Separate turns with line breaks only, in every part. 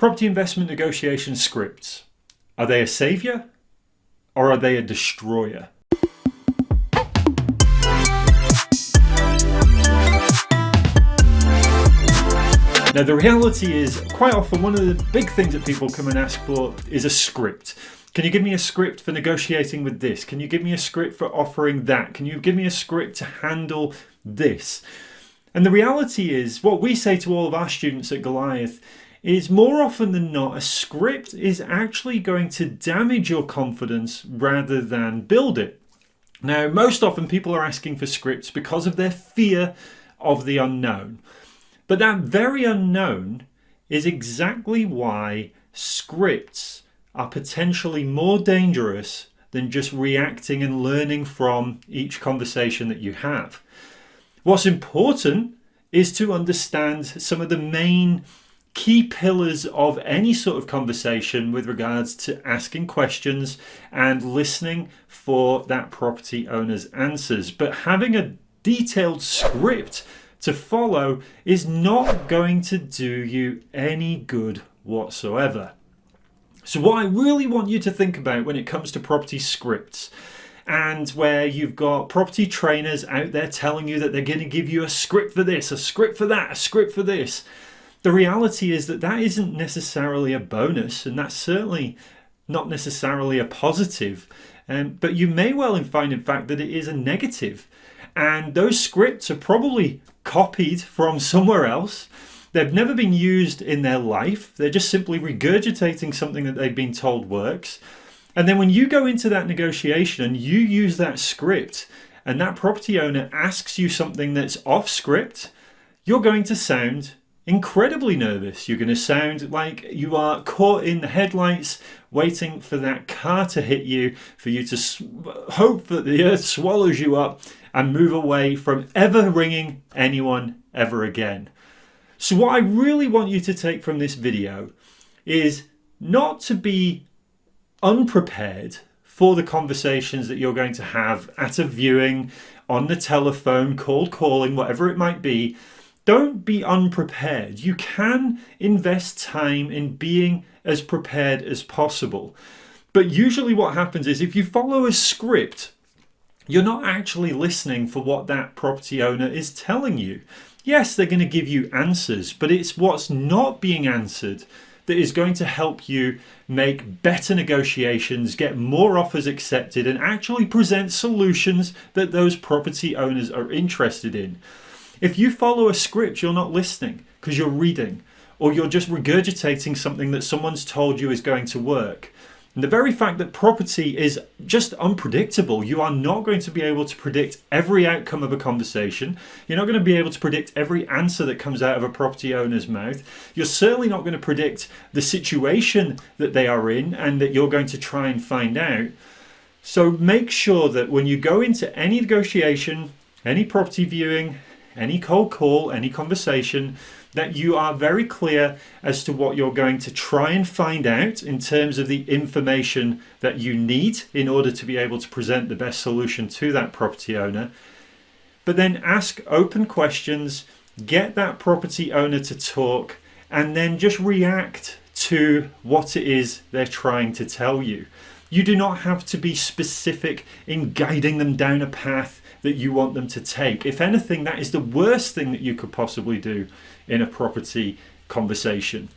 Property investment negotiation scripts. Are they a savior or are they a destroyer? Now the reality is quite often one of the big things that people come and ask for is a script. Can you give me a script for negotiating with this? Can you give me a script for offering that? Can you give me a script to handle this? And the reality is what we say to all of our students at Goliath is more often than not a script is actually going to damage your confidence rather than build it. Now most often people are asking for scripts because of their fear of the unknown. But that very unknown is exactly why scripts are potentially more dangerous than just reacting and learning from each conversation that you have. What's important is to understand some of the main key pillars of any sort of conversation with regards to asking questions and listening for that property owner's answers. But having a detailed script to follow is not going to do you any good whatsoever. So what I really want you to think about when it comes to property scripts and where you've got property trainers out there telling you that they're going to give you a script for this, a script for that, a script for this. The reality is that that isn't necessarily a bonus and that's certainly not necessarily a positive. Um, but you may well find in fact that it is a negative. And those scripts are probably copied from somewhere else. They've never been used in their life. They're just simply regurgitating something that they've been told works. And then when you go into that negotiation and you use that script and that property owner asks you something that's off script, you're going to sound incredibly nervous. You're going to sound like you are caught in the headlights waiting for that car to hit you, for you to hope that the earth swallows you up and move away from ever ringing anyone ever again. So what I really want you to take from this video is not to be unprepared for the conversations that you're going to have at a viewing, on the telephone, cold calling, whatever it might be, don't be unprepared. You can invest time in being as prepared as possible. But usually what happens is if you follow a script, you're not actually listening for what that property owner is telling you. Yes, they're going to give you answers, but it's what's not being answered that is going to help you make better negotiations, get more offers accepted and actually present solutions that those property owners are interested in. If you follow a script, you're not listening because you're reading or you're just regurgitating something that someone's told you is going to work. And the very fact that property is just unpredictable, you are not going to be able to predict every outcome of a conversation. You're not going to be able to predict every answer that comes out of a property owner's mouth. You're certainly not going to predict the situation that they are in and that you're going to try and find out. So make sure that when you go into any negotiation, any property viewing, any cold call, any conversation, that you are very clear as to what you're going to try and find out in terms of the information that you need in order to be able to present the best solution to that property owner. But then ask open questions, get that property owner to talk, and then just react to what it is they're trying to tell you. You do not have to be specific in guiding them down a path that you want them to take. If anything, that is the worst thing that you could possibly do in a property conversation.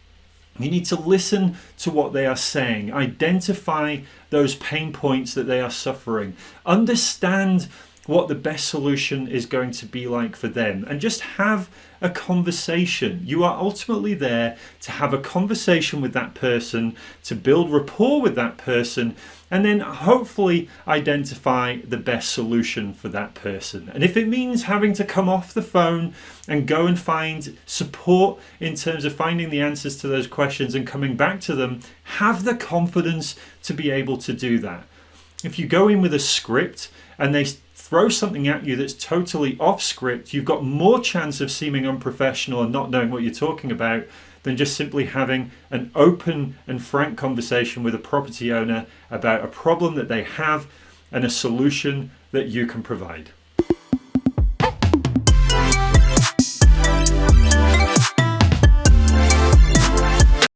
You need to listen to what they are saying, identify those pain points that they are suffering, understand what the best solution is going to be like for them and just have a conversation. You are ultimately there to have a conversation with that person, to build rapport with that person, and then hopefully identify the best solution for that person. And if it means having to come off the phone and go and find support in terms of finding the answers to those questions and coming back to them, have the confidence to be able to do that. If you go in with a script and they throw something at you that's totally off script, you've got more chance of seeming unprofessional and not knowing what you're talking about than just simply having an open and frank conversation with a property owner about a problem that they have and a solution that you can provide.